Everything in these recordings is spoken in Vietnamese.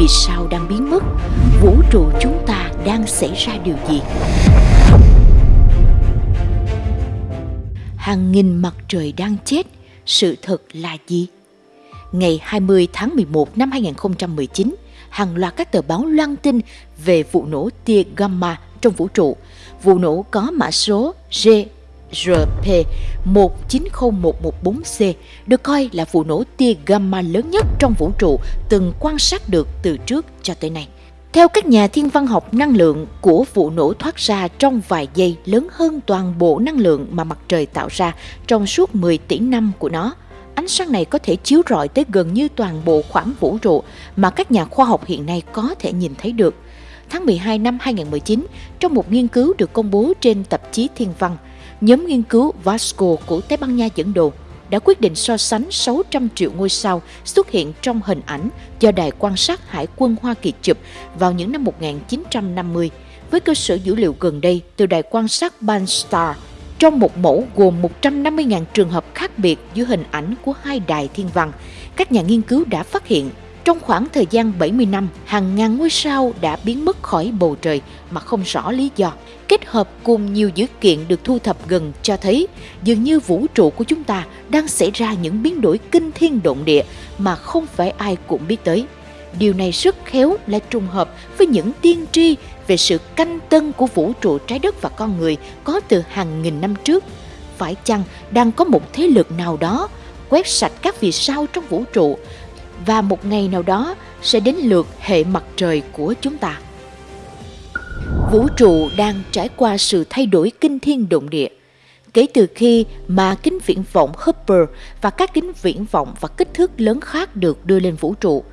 Vì sao đang biến mất? Vũ trụ chúng ta đang xảy ra điều gì? Hàng nghìn mặt trời đang chết, sự thật là gì? Ngày 20 tháng 11 năm 2019, hàng loạt các tờ báo loan tin về vụ nổ tia gamma trong vũ trụ. Vụ nổ có mã số G 190114C được coi là vụ nổ tia gamma lớn nhất trong vũ trụ từng quan sát được từ trước cho tới nay. Theo các nhà thiên văn học, năng lượng của vụ nổ thoát ra trong vài giây lớn hơn toàn bộ năng lượng mà mặt trời tạo ra trong suốt 10 tỷ năm của nó. Ánh sáng này có thể chiếu rọi tới gần như toàn bộ khoảng vũ trụ mà các nhà khoa học hiện nay có thể nhìn thấy được. Tháng 12 năm 2019, trong một nghiên cứu được công bố trên tạp chí Thiên văn, nhóm nghiên cứu Vasco của Tây Ban Nha dẫn đầu đã quyết định so sánh 600 triệu ngôi sao xuất hiện trong hình ảnh do Đài quan sát Hải quân Hoa Kỳ chụp vào những năm 1950 với cơ sở dữ liệu gần đây từ Đài quan sát Banstar, trong một mẫu gồm 150.000 trường hợp khác biệt giữa hình ảnh của hai đài thiên văn. Các nhà nghiên cứu đã phát hiện trong khoảng thời gian 70 năm, hàng ngàn ngôi sao đã biến mất khỏi bầu trời mà không rõ lý do. Kết hợp cùng nhiều dữ kiện được thu thập gần cho thấy dường như vũ trụ của chúng ta đang xảy ra những biến đổi kinh thiên động địa mà không phải ai cũng biết tới. Điều này rất khéo là trùng hợp với những tiên tri về sự canh tân của vũ trụ trái đất và con người có từ hàng nghìn năm trước. Phải chăng đang có một thế lực nào đó quét sạch các vì sao trong vũ trụ và một ngày nào đó sẽ đến lượt hệ mặt trời của chúng ta. Vũ trụ đang trải qua sự thay đổi kinh thiên động địa. Kể từ khi mà kính viễn vọng Hubble và các kính viễn vọng và kích thước lớn khác được đưa lên vũ trụ,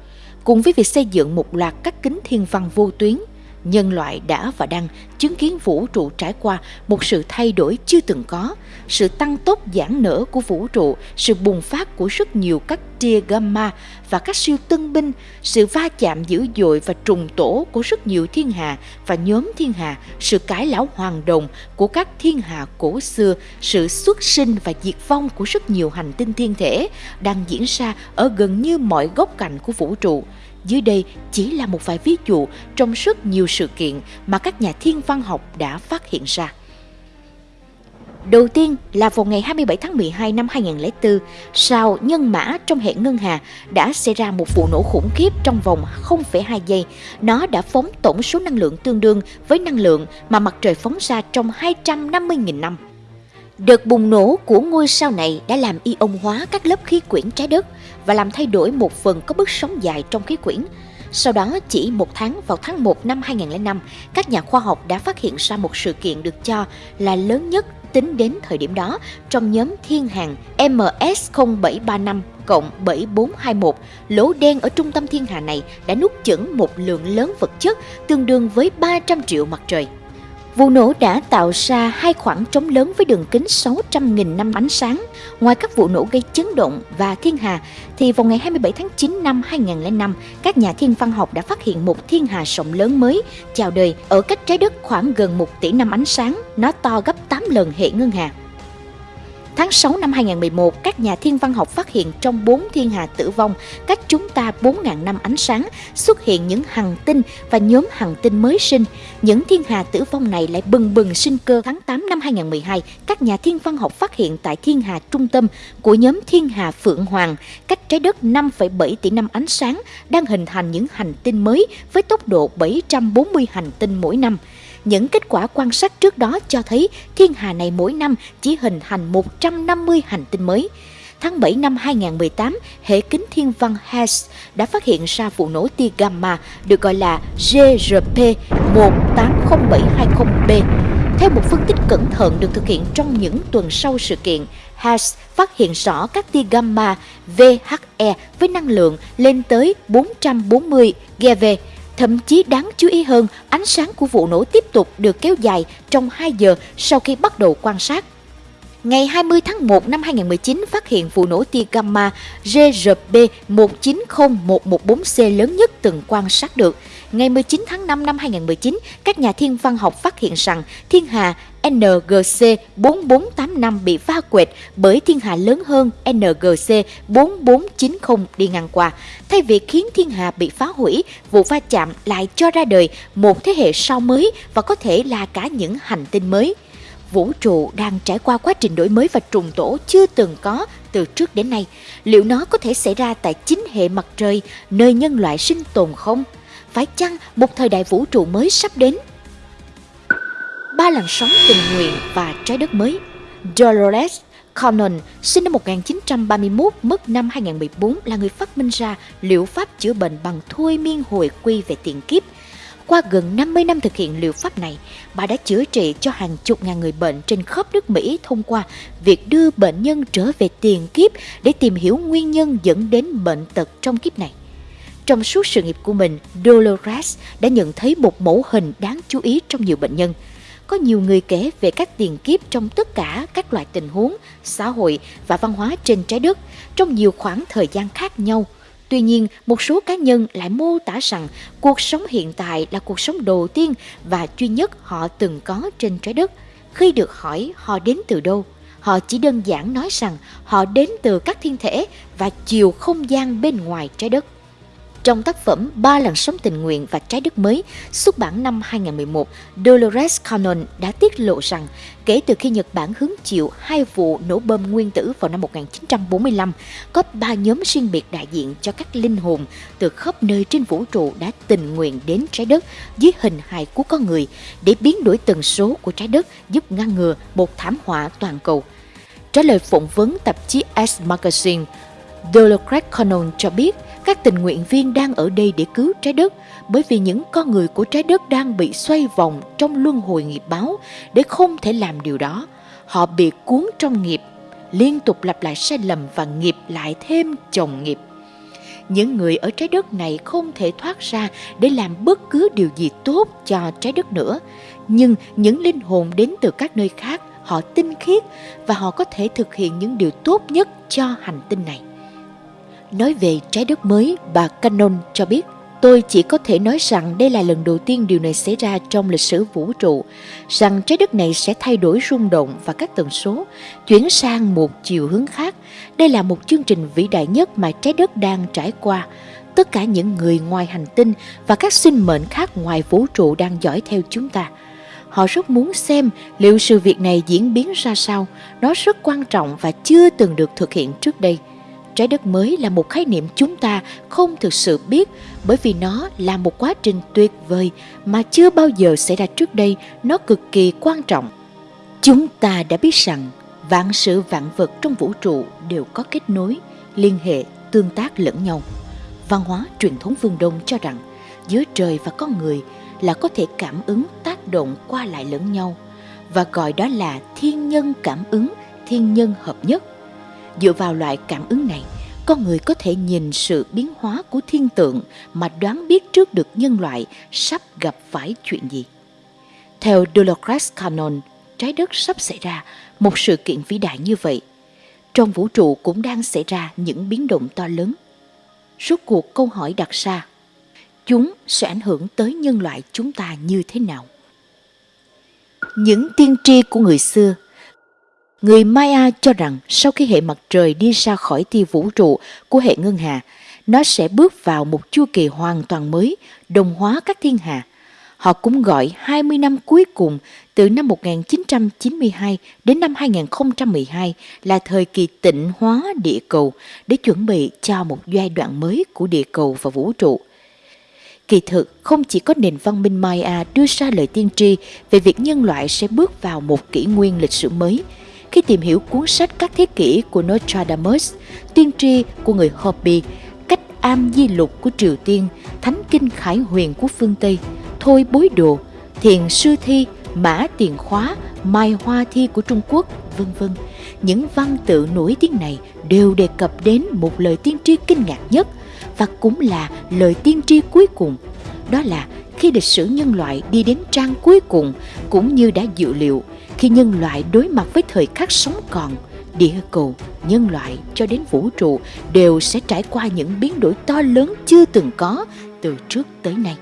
cùng với việc xây dựng một loạt các kính thiên văn vô tuyến – nhân loại đã và đang chứng kiến vũ trụ trải qua một sự thay đổi chưa từng có, sự tăng tốc giãn nở của vũ trụ, sự bùng phát của rất nhiều các tia gamma và các siêu tân binh, sự va chạm dữ dội và trùng tổ của rất nhiều thiên hà và nhóm thiên hà, sự cải lão hoàng đồng của các thiên hà cổ xưa, sự xuất sinh và diệt vong của rất nhiều hành tinh thiên thể đang diễn ra ở gần như mọi góc cạnh của vũ trụ dưới đây chỉ là một vài ví dụ trong rất nhiều sự kiện mà các nhà thiên văn học đã phát hiện ra. Đầu tiên là vào ngày 27 tháng 12 năm 2004, sao nhân mã trong hệ ngân hà đã xảy ra một vụ nổ khủng khiếp trong vòng 0,2 giây. Nó đã phóng tổng số năng lượng tương đương với năng lượng mà mặt trời phóng ra trong 250.000 năm. Đợt bùng nổ của ngôi sao này đã làm ion hóa các lớp khí quyển trái đất và làm thay đổi một phần có bước sóng dài trong khí quyển. Sau đó, chỉ một tháng vào tháng 1 năm 2005, các nhà khoa học đã phát hiện ra một sự kiện được cho là lớn nhất tính đến thời điểm đó trong nhóm thiên hàng MS0735 cộng 7421. Lỗ đen ở trung tâm thiên hà này đã nuốt chửng một lượng lớn vật chất tương đương với 300 triệu mặt trời. Vụ nổ đã tạo ra hai khoảng trống lớn với đường kính 600.000 năm ánh sáng. Ngoài các vụ nổ gây chấn động và thiên hà, thì vào ngày 27 tháng 9 năm 2005, các nhà thiên văn học đã phát hiện một thiên hà rộng lớn mới chào đời ở cách trái đất khoảng gần 1 tỷ năm ánh sáng. Nó to gấp 8 lần hệ ngân hà. Tháng 6 năm 2011, các nhà thiên văn học phát hiện trong bốn thiên hà tử vong cách chúng ta 4.000 năm ánh sáng xuất hiện những hành tinh và nhóm hành tinh mới sinh. Những thiên hà tử vong này lại bừng bừng sinh cơ. Tháng 8 năm 2012, các nhà thiên văn học phát hiện tại thiên hà trung tâm của nhóm thiên hà Phượng Hoàng cách trái đất 5,7 tỷ năm ánh sáng đang hình thành những hành tinh mới với tốc độ 740 hành tinh mỗi năm. Những kết quả quan sát trước đó cho thấy thiên hà này mỗi năm chỉ hình thành 150 hành tinh mới. Tháng 7 năm 2018, hệ kính thiên văn HESS đã phát hiện ra vụ nổ tia gamma được gọi là GRP 180720B. Theo một phân tích cẩn thận được thực hiện trong những tuần sau sự kiện, HESS phát hiện rõ các tia gamma VHE với năng lượng lên tới 440 GeV Thậm chí đáng chú ý hơn, ánh sáng của vụ nổ tiếp tục được kéo dài trong 2 giờ sau khi bắt đầu quan sát. Ngày 20 tháng 1 năm 2019 phát hiện vụ nổ tia gamma GRB 190114C lớn nhất từng quan sát được. Ngày 19 tháng 5 năm 2019, các nhà thiên văn học phát hiện rằng thiên hà NGC 4485 bị va quệt bởi thiên hà lớn hơn NGC 4490 đi ngang qua. Thay vì khiến thiên hà bị phá hủy, vụ va chạm lại cho ra đời một thế hệ sao mới và có thể là cả những hành tinh mới. Vũ trụ đang trải qua quá trình đổi mới và trùng tổ chưa từng có từ trước đến nay. Liệu nó có thể xảy ra tại chính hệ mặt trời, nơi nhân loại sinh tồn không? Phải chăng một thời đại vũ trụ mới sắp đến? Ba làn sóng tình nguyện và trái đất mới Dolores Cannon, sinh năm 1931, mất năm 2014, là người phát minh ra liệu pháp chữa bệnh bằng thôi miên hồi quy về tiền kiếp. Qua gần 50 năm thực hiện liệu pháp này, bà đã chữa trị cho hàng chục ngàn người bệnh trên khắp nước Mỹ thông qua việc đưa bệnh nhân trở về tiền kiếp để tìm hiểu nguyên nhân dẫn đến bệnh tật trong kiếp này. Trong suốt sự nghiệp của mình, Dolores đã nhận thấy một mẫu hình đáng chú ý trong nhiều bệnh nhân. Có nhiều người kể về các tiền kiếp trong tất cả các loại tình huống, xã hội và văn hóa trên trái đất trong nhiều khoảng thời gian khác nhau. Tuy nhiên, một số cá nhân lại mô tả rằng cuộc sống hiện tại là cuộc sống đầu tiên và duy nhất họ từng có trên trái đất. Khi được hỏi họ đến từ đâu, họ chỉ đơn giản nói rằng họ đến từ các thiên thể và chiều không gian bên ngoài trái đất. Trong tác phẩm Ba làn sóng tình nguyện và trái đất mới xuất bản năm 2011, Dolores Cannon đã tiết lộ rằng kể từ khi Nhật Bản hứng chịu hai vụ nổ bom nguyên tử vào năm 1945, có ba nhóm riêng biệt đại diện cho các linh hồn từ khắp nơi trên vũ trụ đã tình nguyện đến trái đất dưới hình hài của con người để biến đổi tần số của trái đất giúp ngăn ngừa một thảm họa toàn cầu. Trả lời phỏng vấn tạp chí S Magazine, Dolores Cannon cho biết các tình nguyện viên đang ở đây để cứu trái đất bởi vì những con người của trái đất đang bị xoay vòng trong luân hồi nghiệp báo để không thể làm điều đó. Họ bị cuốn trong nghiệp, liên tục lặp lại sai lầm và nghiệp lại thêm chồng nghiệp. Những người ở trái đất này không thể thoát ra để làm bất cứ điều gì tốt cho trái đất nữa. Nhưng những linh hồn đến từ các nơi khác, họ tinh khiết và họ có thể thực hiện những điều tốt nhất cho hành tinh này. Nói về trái đất mới, bà Cannon cho biết Tôi chỉ có thể nói rằng đây là lần đầu tiên điều này xảy ra trong lịch sử vũ trụ, rằng trái đất này sẽ thay đổi rung động và các tần số, chuyển sang một chiều hướng khác. Đây là một chương trình vĩ đại nhất mà trái đất đang trải qua. Tất cả những người ngoài hành tinh và các sinh mệnh khác ngoài vũ trụ đang dõi theo chúng ta. Họ rất muốn xem liệu sự việc này diễn biến ra sao. Nó rất quan trọng và chưa từng được thực hiện trước đây trái đất mới là một khái niệm chúng ta không thực sự biết, bởi vì nó là một quá trình tuyệt vời mà chưa bao giờ xảy ra trước đây, nó cực kỳ quan trọng. Chúng ta đã biết rằng vạn sự vạn vật trong vũ trụ đều có kết nối, liên hệ, tương tác lẫn nhau. Văn hóa truyền thống phương đông cho rằng giữa trời và con người là có thể cảm ứng tác động qua lại lẫn nhau, và gọi đó là thiên nhân cảm ứng, thiên nhân hợp nhất. Dựa vào loại cảm ứng này, con người có thể nhìn sự biến hóa của thiên tượng mà đoán biết trước được nhân loại sắp gặp phải chuyện gì. Theo Dolores Cannon, trái đất sắp xảy ra một sự kiện vĩ đại như vậy. Trong vũ trụ cũng đang xảy ra những biến động to lớn. Rốt cuộc câu hỏi đặt ra, chúng sẽ ảnh hưởng tới nhân loại chúng ta như thế nào? Những tiên tri của người xưa Người Maya cho rằng sau khi hệ mặt trời đi ra khỏi tia vũ trụ của hệ ngân hà, nó sẽ bước vào một chu kỳ hoàn toàn mới, đồng hóa các thiên hà. Họ cũng gọi 20 năm cuối cùng từ năm 1992 đến năm 2012 là thời kỳ tịnh hóa địa cầu để chuẩn bị cho một giai đoạn mới của địa cầu và vũ trụ. Kỳ thực, không chỉ có nền văn minh Maya đưa ra lời tiên tri về việc nhân loại sẽ bước vào một kỷ nguyên lịch sử mới – khi tìm hiểu cuốn sách các thế kỷ của Nostradamus, tiên tri của người Hopi, cách am di lục của Triều Tiên, thánh kinh khải huyền của phương Tây, thôi bối đồ, thiền sư thi, mã tiền khóa, mai hoa thi của Trung Quốc, vân vân. Những văn tự nổi tiếng này đều đề cập đến một lời tiên tri kinh ngạc nhất và cũng là lời tiên tri cuối cùng. Đó là khi lịch sử nhân loại đi đến trang cuối cùng cũng như đã dự liệu khi nhân loại đối mặt với thời khắc sống còn địa cầu nhân loại cho đến vũ trụ đều sẽ trải qua những biến đổi to lớn chưa từng có từ trước tới nay.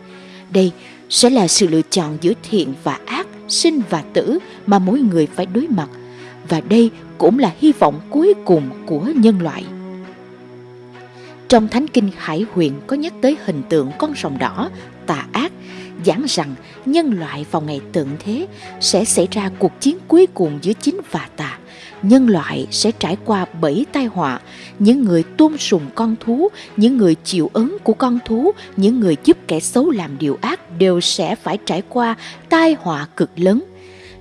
Đây sẽ là sự lựa chọn giữa thiện và ác sinh và tử mà mỗi người phải đối mặt. Và đây cũng là hy vọng cuối cùng của nhân loại. Trong Thánh Kinh Hải Huyền có nhắc tới hình tượng con rồng đỏ, tà ác, giảng rằng nhân loại vào ngày tận thế sẽ xảy ra cuộc chiến cuối cùng giữa chính và tà. Nhân loại sẽ trải qua bảy tai họa, những người tôn sùng con thú, những người chịu ứng của con thú, những người giúp kẻ xấu làm điều ác đều sẽ phải trải qua tai họa cực lớn.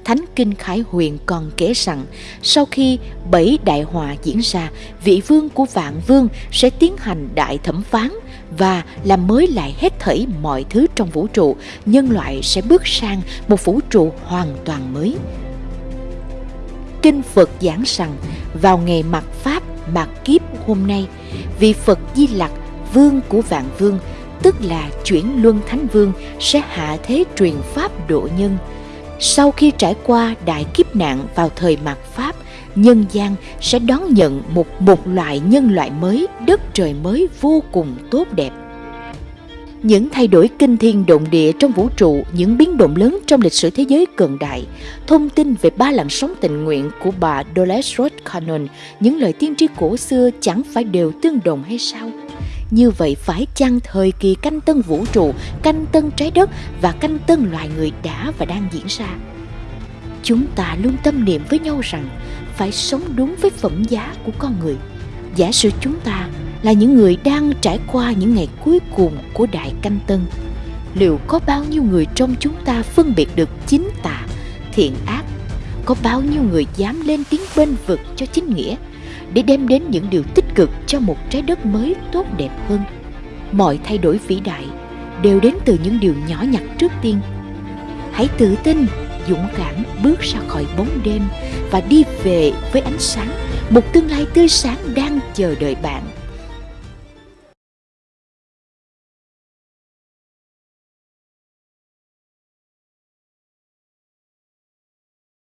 Thánh Kinh Khải Huyền còn kể rằng sau khi bảy đại họa diễn ra, vị vương của vạn vương sẽ tiến hành đại thẩm phán và làm mới lại hết thảy mọi thứ trong vũ trụ, nhân loại sẽ bước sang một vũ trụ hoàn toàn mới. Kinh Phật giảng rằng vào ngày mặt Pháp mặt kiếp hôm nay, vị Phật Di Lặc, vương của vạn vương, tức là chuyển luân thánh vương sẽ hạ thế truyền pháp độ nhân – sau khi trải qua đại kiếp nạn vào thời mạt Pháp, nhân gian sẽ đón nhận một một loại nhân loại mới, đất trời mới vô cùng tốt đẹp. Những thay đổi kinh thiên động địa trong vũ trụ, những biến động lớn trong lịch sử thế giới cận đại, thông tin về ba làn sóng tình nguyện của bà Dolores Roth Cannon, những lời tiên tri cổ xưa chẳng phải đều tương đồng hay sao? Như vậy phải chăng thời kỳ canh tân vũ trụ, canh tân trái đất và canh tân loài người đã và đang diễn ra? Chúng ta luôn tâm niệm với nhau rằng phải sống đúng với phẩm giá của con người. Giả sử chúng ta là những người đang trải qua những ngày cuối cùng của đại canh tân, liệu có bao nhiêu người trong chúng ta phân biệt được chính tà, thiện ác? Có bao nhiêu người dám lên tiếng bên vực cho chính nghĩa? để đem đến những điều tích cực cho một trái đất mới tốt đẹp hơn mọi thay đổi vĩ đại đều đến từ những điều nhỏ nhặt trước tiên hãy tự tin dũng cảm bước ra khỏi bóng đêm và đi về với ánh sáng, một tương lai tươi sáng đang chờ đợi bạn.